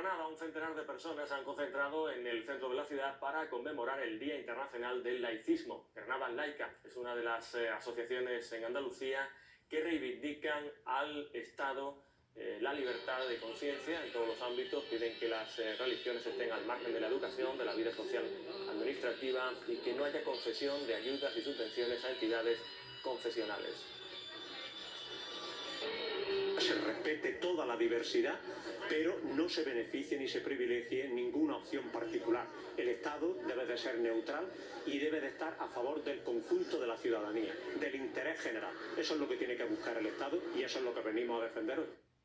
Granada, un centenar de personas han concentrado en el centro de la ciudad para conmemorar el Día Internacional del Laicismo. Granada Laica es una de las eh, asociaciones en Andalucía que reivindican al Estado eh, la libertad de conciencia en todos los ámbitos, piden que las eh, religiones estén al margen de la educación, de la vida social administrativa y que no haya concesión de ayudas y subvenciones a entidades confesionales se respete la diversidad, pero no se beneficie ni se privilegie ninguna opción particular. El Estado debe de ser neutral y debe de estar a favor del conjunto de la ciudadanía, del interés general. Eso es lo que tiene que buscar el Estado y eso es lo que venimos a defender hoy.